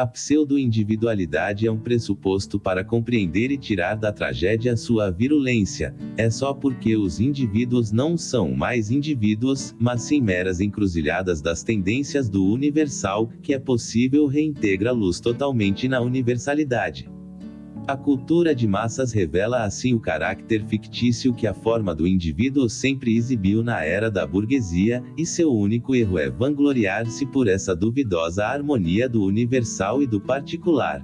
A pseudo-individualidade é um pressuposto para compreender e tirar da tragédia sua virulência. É só porque os indivíduos não são mais indivíduos, mas sim meras encruzilhadas das tendências do universal, que é possível reintegrá-los totalmente na universalidade. A cultura de massas revela assim o caráter fictício que a forma do indivíduo sempre exibiu na era da burguesia, e seu único erro é vangloriar-se por essa duvidosa harmonia do universal e do particular.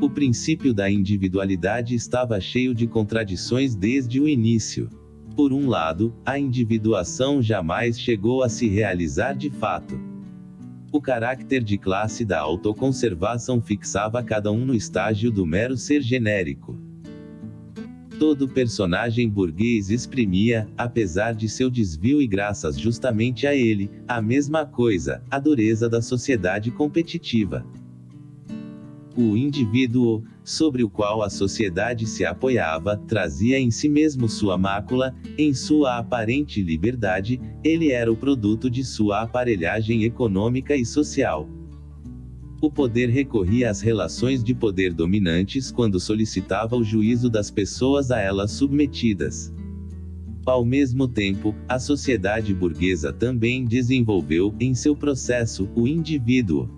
O princípio da individualidade estava cheio de contradições desde o início. Por um lado, a individuação jamais chegou a se realizar de fato. O caráter de classe da autoconservação fixava cada um no estágio do mero ser genérico. Todo personagem burguês exprimia, apesar de seu desvio e graças justamente a ele, a mesma coisa, a dureza da sociedade competitiva o indivíduo, sobre o qual a sociedade se apoiava, trazia em si mesmo sua mácula, em sua aparente liberdade, ele era o produto de sua aparelhagem econômica e social. O poder recorria às relações de poder dominantes quando solicitava o juízo das pessoas a elas submetidas. Ao mesmo tempo, a sociedade burguesa também desenvolveu, em seu processo, o indivíduo,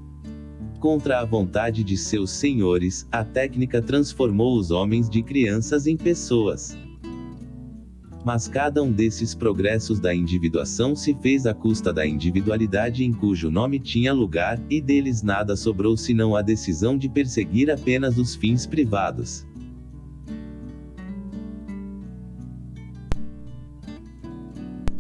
Contra a vontade de seus senhores, a técnica transformou os homens de crianças em pessoas. Mas cada um desses progressos da individuação se fez à custa da individualidade em cujo nome tinha lugar, e deles nada sobrou senão a decisão de perseguir apenas os fins privados.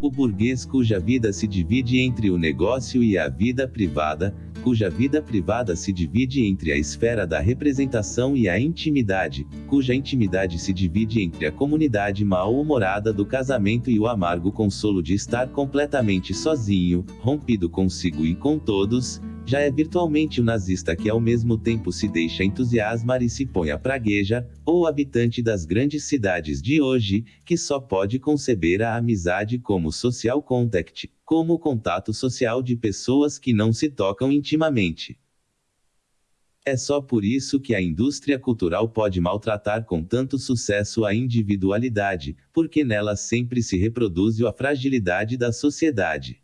O burguês cuja vida se divide entre o negócio e a vida privada, cuja vida privada se divide entre a esfera da representação e a intimidade, cuja intimidade se divide entre a comunidade mal-humorada do casamento e o amargo consolo de estar completamente sozinho, rompido consigo e com todos, já é virtualmente o nazista que ao mesmo tempo se deixa entusiasmar e se põe a praguejar, ou habitante das grandes cidades de hoje, que só pode conceber a amizade como social contact, como contato social de pessoas que não se tocam intimamente. É só por isso que a indústria cultural pode maltratar com tanto sucesso a individualidade, porque nela sempre se reproduz a fragilidade da sociedade.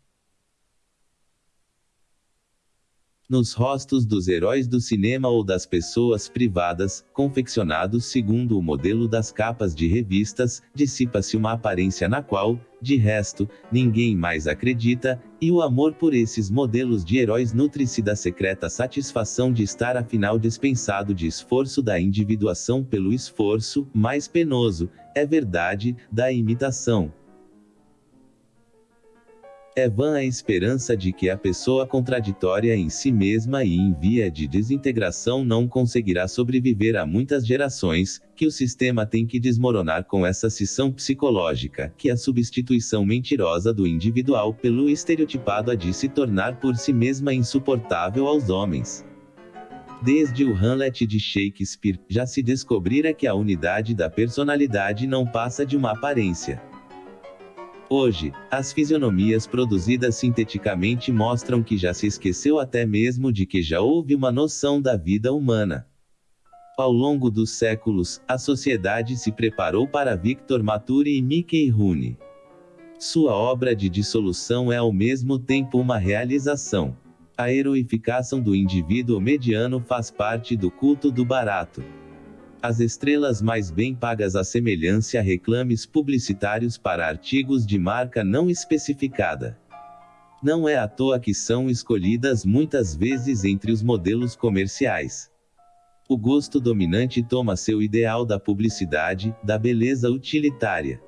Nos rostos dos heróis do cinema ou das pessoas privadas, confeccionados segundo o modelo das capas de revistas, dissipa-se uma aparência na qual, de resto, ninguém mais acredita, e o amor por esses modelos de heróis nutre-se da secreta satisfação de estar afinal dispensado de esforço da individuação pelo esforço, mais penoso, é verdade, da imitação. É vã a esperança de que a pessoa contraditória em si mesma e em via de desintegração não conseguirá sobreviver a muitas gerações, que o sistema tem que desmoronar com essa cisão psicológica, que a substituição mentirosa do individual pelo estereotipado há de se tornar por si mesma insuportável aos homens. Desde o Hamlet de Shakespeare, já se descobrira que a unidade da personalidade não passa de uma aparência. Hoje, as fisionomias produzidas sinteticamente mostram que já se esqueceu até mesmo de que já houve uma noção da vida humana. Ao longo dos séculos, a sociedade se preparou para Victor Maturi e Mickey Rooney. Sua obra de dissolução é ao mesmo tempo uma realização. A heroificação do indivíduo mediano faz parte do culto do barato. As estrelas mais bem pagas semelhança a reclames publicitários para artigos de marca não especificada. Não é à toa que são escolhidas muitas vezes entre os modelos comerciais. O gosto dominante toma seu ideal da publicidade, da beleza utilitária.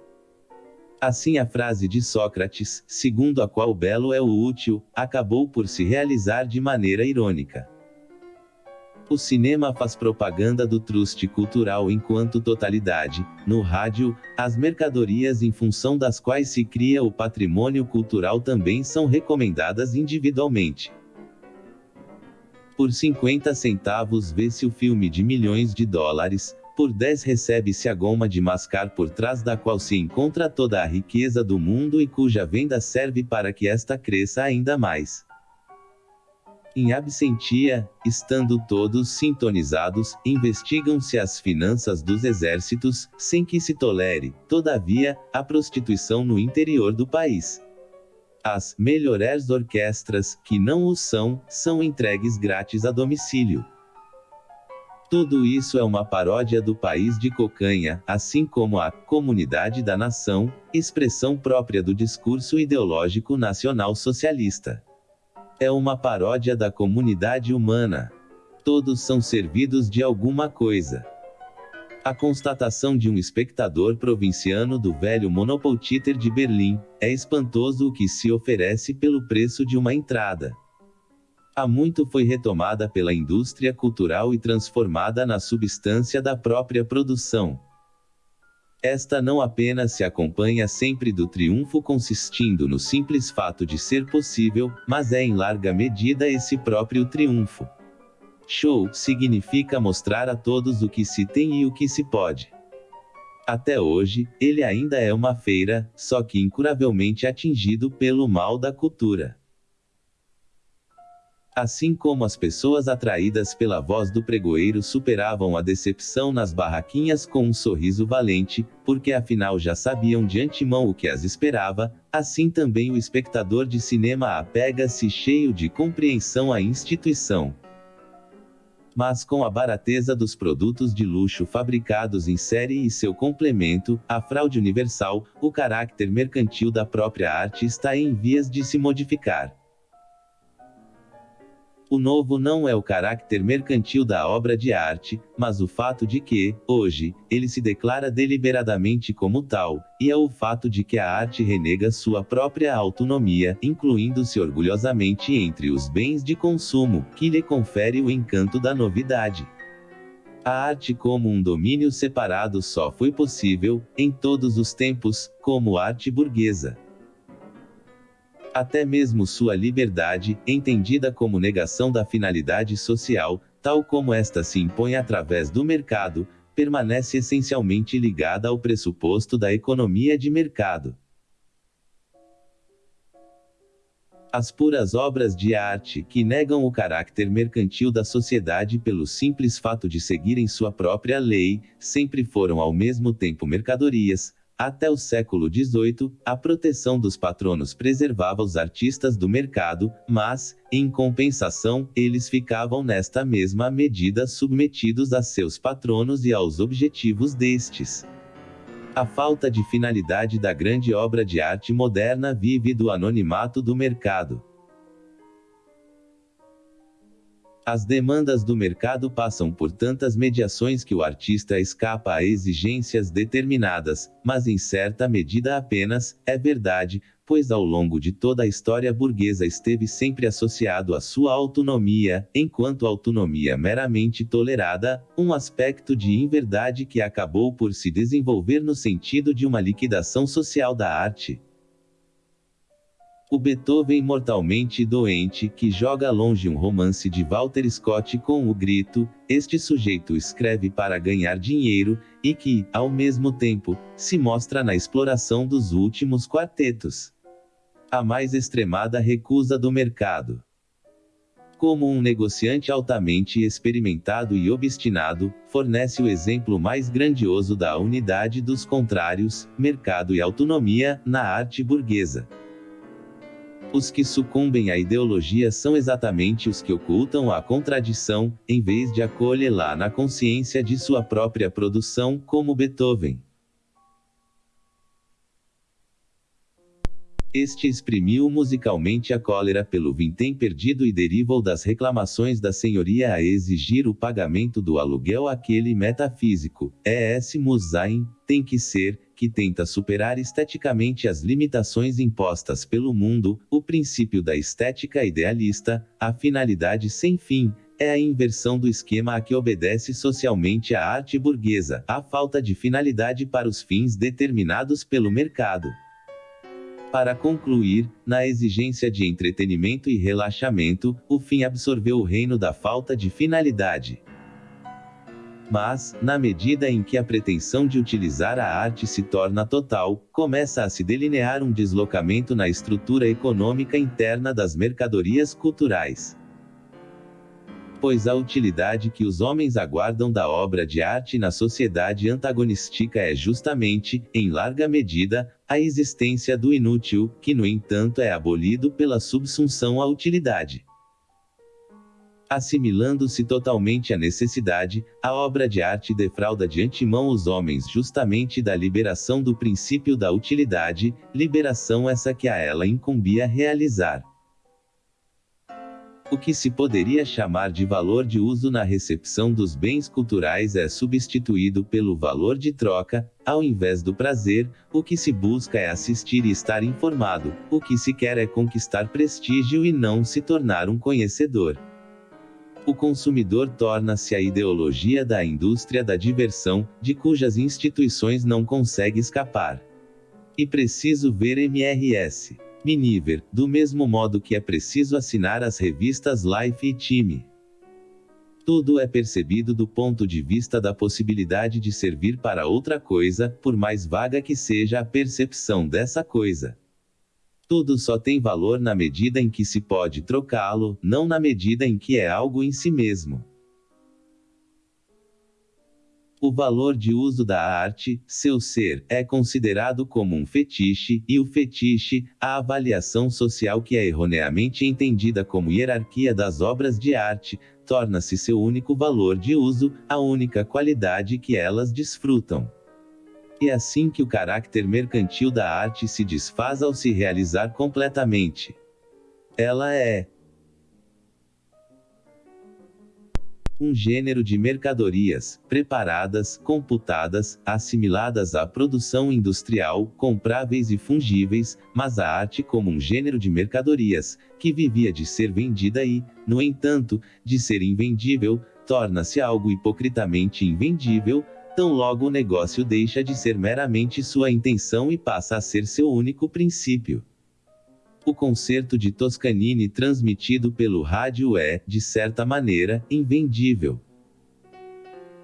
Assim a frase de Sócrates, segundo a qual o belo é o útil, acabou por se realizar de maneira irônica. O cinema faz propaganda do truste cultural enquanto totalidade, no rádio, as mercadorias em função das quais se cria o patrimônio cultural também são recomendadas individualmente. Por 50 centavos vê-se o filme de milhões de dólares, por 10 recebe-se a goma de mascar por trás da qual se encontra toda a riqueza do mundo e cuja venda serve para que esta cresça ainda mais. Em absentia, estando todos sintonizados, investigam-se as finanças dos exércitos, sem que se tolere, todavia, a prostituição no interior do país. As melhores orquestras, que não o são, são entregues grátis a domicílio. Tudo isso é uma paródia do país de cocanha, assim como a comunidade da nação, expressão própria do discurso ideológico nacional socialista. É uma paródia da comunidade humana. Todos são servidos de alguma coisa. A constatação de um espectador provinciano do velho Monopoltiter de Berlim é espantoso o que se oferece pelo preço de uma entrada há muito foi retomada pela indústria cultural e transformada na substância da própria produção. Esta não apenas se acompanha sempre do triunfo consistindo no simples fato de ser possível, mas é em larga medida esse próprio triunfo. Show significa mostrar a todos o que se tem e o que se pode. Até hoje, ele ainda é uma feira, só que incuravelmente atingido pelo mal da cultura. Assim como as pessoas atraídas pela voz do pregoeiro superavam a decepção nas barraquinhas com um sorriso valente, porque afinal já sabiam de antemão o que as esperava, assim também o espectador de cinema apega-se cheio de compreensão à instituição. Mas com a barateza dos produtos de luxo fabricados em série e seu complemento, a fraude universal, o caráter mercantil da própria arte está em vias de se modificar. O novo não é o caráter mercantil da obra de arte, mas o fato de que, hoje, ele se declara deliberadamente como tal, e é o fato de que a arte renega sua própria autonomia, incluindo-se orgulhosamente entre os bens de consumo, que lhe confere o encanto da novidade. A arte como um domínio separado só foi possível, em todos os tempos, como arte burguesa. Até mesmo sua liberdade, entendida como negação da finalidade social, tal como esta se impõe através do mercado, permanece essencialmente ligada ao pressuposto da economia de mercado. As puras obras de arte, que negam o caráter mercantil da sociedade pelo simples fato de seguirem sua própria lei, sempre foram ao mesmo tempo mercadorias, até o século XVIII, a proteção dos patronos preservava os artistas do mercado, mas, em compensação, eles ficavam nesta mesma medida submetidos a seus patronos e aos objetivos destes. A falta de finalidade da grande obra de arte moderna vive do anonimato do mercado. As demandas do mercado passam por tantas mediações que o artista escapa a exigências determinadas, mas em certa medida apenas, é verdade, pois ao longo de toda a história burguesa esteve sempre associado à sua autonomia, enquanto autonomia meramente tolerada, um aspecto de inverdade que acabou por se desenvolver no sentido de uma liquidação social da arte. O Beethoven mortalmente doente que joga longe um romance de Walter Scott com o grito: Este sujeito escreve para ganhar dinheiro, e que, ao mesmo tempo, se mostra na exploração dos últimos quartetos. A mais extremada recusa do mercado. Como um negociante altamente experimentado e obstinado, fornece o exemplo mais grandioso da unidade dos contrários, mercado e autonomia, na arte burguesa. Os que sucumbem à ideologia são exatamente os que ocultam a contradição, em vez de acolhê-la na consciência de sua própria produção, como Beethoven. Este exprimiu musicalmente a cólera pelo vintém perdido e derivou das reclamações da senhoria a exigir o pagamento do aluguel aquele metafísico, E.S. Musain, tem que ser, que tenta superar esteticamente as limitações impostas pelo mundo, o princípio da estética idealista, a finalidade sem fim, é a inversão do esquema a que obedece socialmente a arte burguesa, a falta de finalidade para os fins determinados pelo mercado. Para concluir, na exigência de entretenimento e relaxamento, o fim absorveu o reino da falta de finalidade. Mas, na medida em que a pretensão de utilizar a arte se torna total, começa a se delinear um deslocamento na estrutura econômica interna das mercadorias culturais. pois a utilidade que os homens aguardam da obra de arte na sociedade antagonística é justamente, em larga medida, a existência do inútil, que no entanto é abolido pela subsunção à utilidade. Assimilando-se totalmente à necessidade, a obra de arte defrauda de antemão os homens justamente da liberação do princípio da utilidade, liberação essa que a ela incumbia realizar. O que se poderia chamar de valor de uso na recepção dos bens culturais é substituído pelo valor de troca, ao invés do prazer, o que se busca é assistir e estar informado, o que se quer é conquistar prestígio e não se tornar um conhecedor. O consumidor torna-se a ideologia da indústria da diversão, de cujas instituições não consegue escapar. E preciso ver MRS. Miniver, do mesmo modo que é preciso assinar as revistas Life e Time. Tudo é percebido do ponto de vista da possibilidade de servir para outra coisa, por mais vaga que seja a percepção dessa coisa. Tudo só tem valor na medida em que se pode trocá-lo, não na medida em que é algo em si mesmo. O valor de uso da arte, seu ser, é considerado como um fetiche, e o fetiche, a avaliação social que é erroneamente entendida como hierarquia das obras de arte, torna-se seu único valor de uso, a única qualidade que elas desfrutam. É assim que o caráter mercantil da arte se desfaz ao se realizar completamente. Ela é, um gênero de mercadorias, preparadas, computadas, assimiladas à produção industrial, compráveis e fungíveis, mas a arte como um gênero de mercadorias, que vivia de ser vendida e, no entanto, de ser invendível, torna-se algo hipocritamente invendível, tão logo o negócio deixa de ser meramente sua intenção e passa a ser seu único princípio. O concerto de Toscanini transmitido pelo rádio é, de certa maneira, invendível.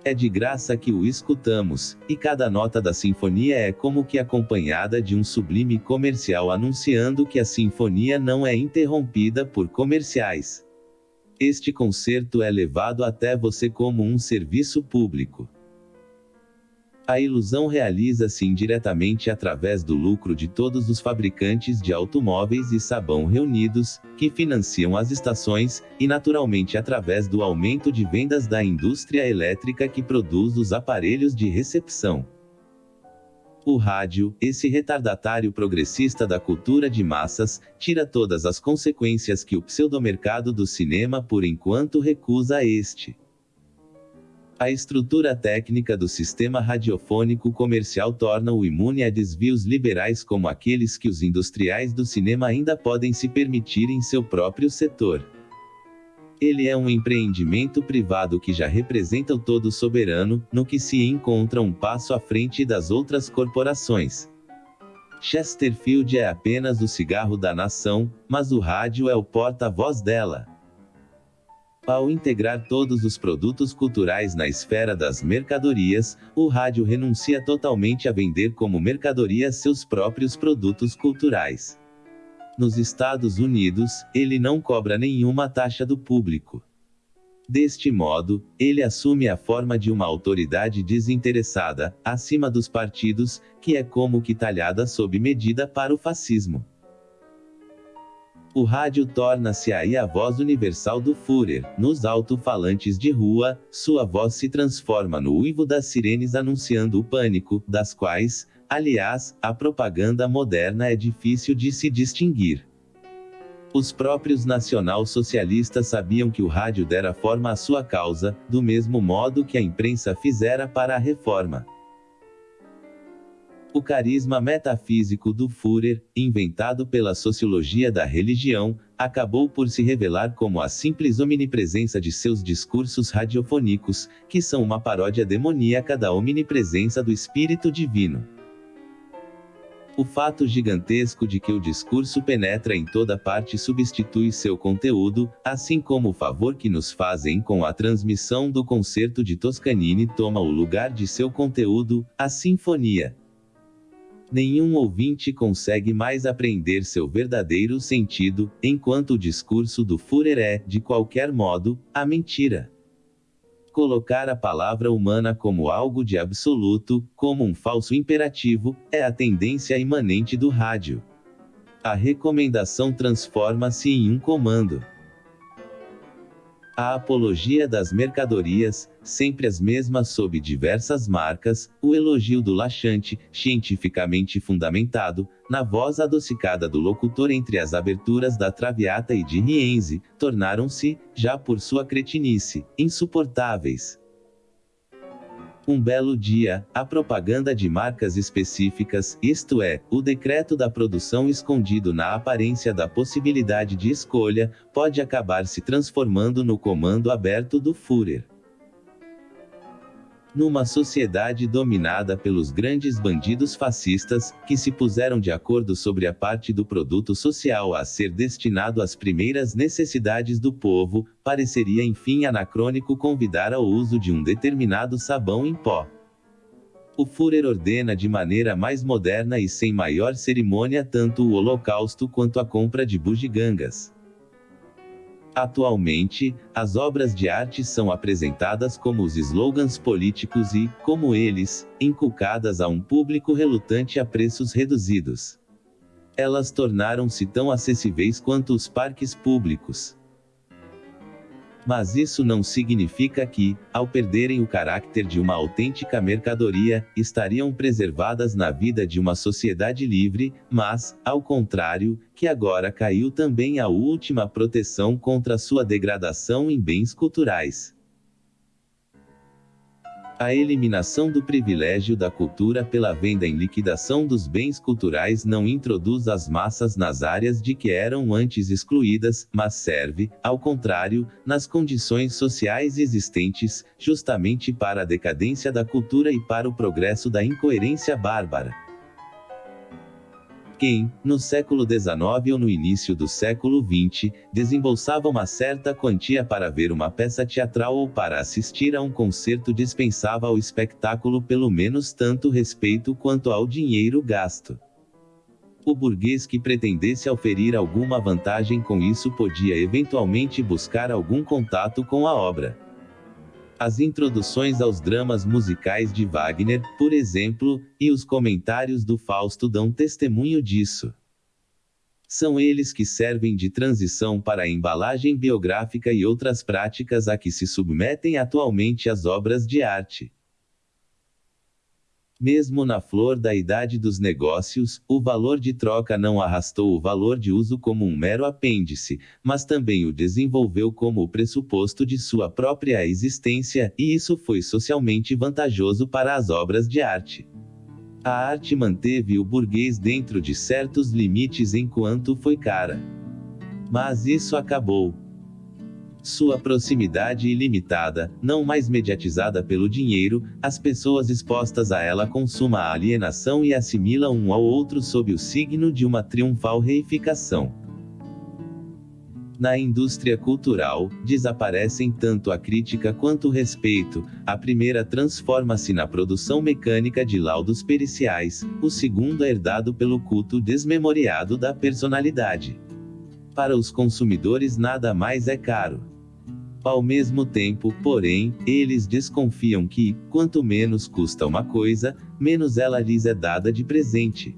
É de graça que o escutamos, e cada nota da sinfonia é como que acompanhada de um sublime comercial anunciando que a sinfonia não é interrompida por comerciais. Este concerto é levado até você como um serviço público. A ilusão realiza-se indiretamente através do lucro de todos os fabricantes de automóveis e sabão reunidos, que financiam as estações, e naturalmente através do aumento de vendas da indústria elétrica que produz os aparelhos de recepção. O rádio, esse retardatário progressista da cultura de massas, tira todas as consequências que o pseudomercado do cinema por enquanto recusa a este. A estrutura técnica do sistema radiofônico comercial torna-o imune a desvios liberais como aqueles que os industriais do cinema ainda podem se permitir em seu próprio setor. Ele é um empreendimento privado que já representa o todo soberano, no que se encontra um passo à frente das outras corporações. Chesterfield é apenas o cigarro da nação, mas o rádio é o porta-voz dela. Ao integrar todos os produtos culturais na esfera das mercadorias, o rádio renuncia totalmente a vender como mercadoria seus próprios produtos culturais. Nos Estados Unidos, ele não cobra nenhuma taxa do público. Deste modo, ele assume a forma de uma autoridade desinteressada, acima dos partidos, que é como que talhada sob medida para o fascismo. O rádio torna-se aí a voz universal do Führer. Nos alto-falantes de rua, sua voz se transforma no uivo das sirenes anunciando o pânico, das quais, aliás, a propaganda moderna é difícil de se distinguir. Os próprios nacional-socialistas sabiam que o rádio dera forma à sua causa, do mesmo modo que a imprensa fizera para a reforma. O carisma metafísico do Führer, inventado pela sociologia da religião, acabou por se revelar como a simples omnipresença de seus discursos radiofônicos, que são uma paródia demoníaca da omnipresença do Espírito Divino. O fato gigantesco de que o discurso penetra em toda parte substitui seu conteúdo, assim como o favor que nos fazem com a transmissão do concerto de Toscanini toma o lugar de seu conteúdo, a sinfonia. Nenhum ouvinte consegue mais apreender seu verdadeiro sentido, enquanto o discurso do Führer é, de qualquer modo, a mentira. Colocar a palavra humana como algo de absoluto, como um falso imperativo, é a tendência imanente do rádio. A recomendação transforma-se em um comando. A apologia das mercadorias, sempre as mesmas sob diversas marcas, o elogio do laxante, cientificamente fundamentado, na voz adocicada do locutor entre as aberturas da Traviata e de Rienzi, tornaram-se, já por sua cretinice, insuportáveis. Um belo dia, a propaganda de marcas específicas, isto é, o decreto da produção escondido na aparência da possibilidade de escolha, pode acabar se transformando no comando aberto do Führer. Numa sociedade dominada pelos grandes bandidos fascistas, que se puseram de acordo sobre a parte do produto social a ser destinado às primeiras necessidades do povo, pareceria enfim anacrônico convidar ao uso de um determinado sabão em pó. O Führer ordena de maneira mais moderna e sem maior cerimônia tanto o holocausto quanto a compra de bugigangas. Atualmente, as obras de arte são apresentadas como os slogans políticos e, como eles, inculcadas a um público relutante a preços reduzidos. Elas tornaram-se tão acessíveis quanto os parques públicos. Mas isso não significa que, ao perderem o caráter de uma autêntica mercadoria, estariam preservadas na vida de uma sociedade livre, mas, ao contrário, que agora caiu também a última proteção contra sua degradação em bens culturais. A eliminação do privilégio da cultura pela venda em liquidação dos bens culturais não introduz as massas nas áreas de que eram antes excluídas, mas serve, ao contrário, nas condições sociais existentes, justamente para a decadência da cultura e para o progresso da incoerência bárbara. Quem, no século XIX ou no início do século XX, desembolsava uma certa quantia para ver uma peça teatral ou para assistir a um concerto dispensava ao espetáculo pelo menos tanto respeito quanto ao dinheiro gasto. O burguês que pretendesse oferir alguma vantagem com isso podia eventualmente buscar algum contato com a obra. As introduções aos dramas musicais de Wagner, por exemplo, e os comentários do Fausto dão testemunho disso. São eles que servem de transição para a embalagem biográfica e outras práticas a que se submetem atualmente as obras de arte. Mesmo na flor da idade dos negócios, o valor de troca não arrastou o valor de uso como um mero apêndice, mas também o desenvolveu como o pressuposto de sua própria existência, e isso foi socialmente vantajoso para as obras de arte. A arte manteve o burguês dentro de certos limites enquanto foi cara. Mas isso acabou. Sua proximidade ilimitada, não mais mediatizada pelo dinheiro, as pessoas expostas a ela consumam a alienação e assimilam um ao outro sob o signo de uma triunfal reificação. Na indústria cultural, desaparecem tanto a crítica quanto o respeito, a primeira transforma-se na produção mecânica de laudos periciais, o segundo é herdado pelo culto desmemoriado da personalidade. Para os consumidores nada mais é caro. Ao mesmo tempo, porém, eles desconfiam que, quanto menos custa uma coisa, menos ela lhes é dada de presente.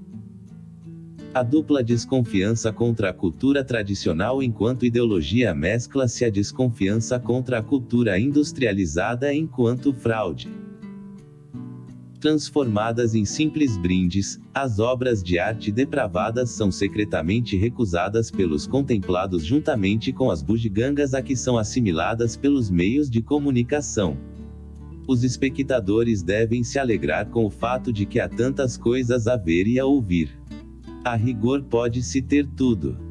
A dupla desconfiança contra a cultura tradicional enquanto ideologia mescla-se à desconfiança contra a cultura industrializada enquanto fraude transformadas em simples brindes, as obras de arte depravadas são secretamente recusadas pelos contemplados juntamente com as bugigangas a que são assimiladas pelos meios de comunicação. Os espectadores devem se alegrar com o fato de que há tantas coisas a ver e a ouvir. A rigor pode-se ter tudo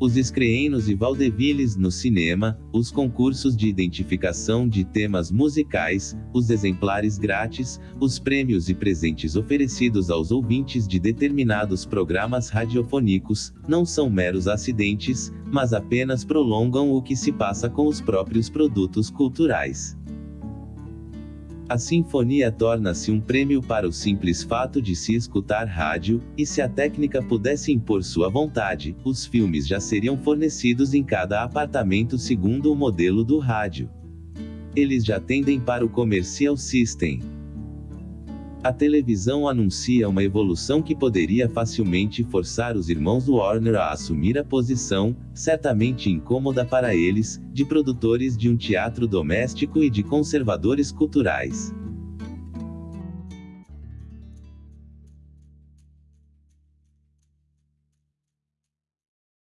os escreenos e vaudevilles no cinema, os concursos de identificação de temas musicais, os exemplares grátis, os prêmios e presentes oferecidos aos ouvintes de determinados programas radiofônicos, não são meros acidentes, mas apenas prolongam o que se passa com os próprios produtos culturais. A sinfonia torna-se um prêmio para o simples fato de se escutar rádio, e se a técnica pudesse impor sua vontade, os filmes já seriam fornecidos em cada apartamento segundo o modelo do rádio. Eles já tendem para o Commercial System. A televisão anuncia uma evolução que poderia facilmente forçar os irmãos Warner a assumir a posição, certamente incômoda para eles, de produtores de um teatro doméstico e de conservadores culturais.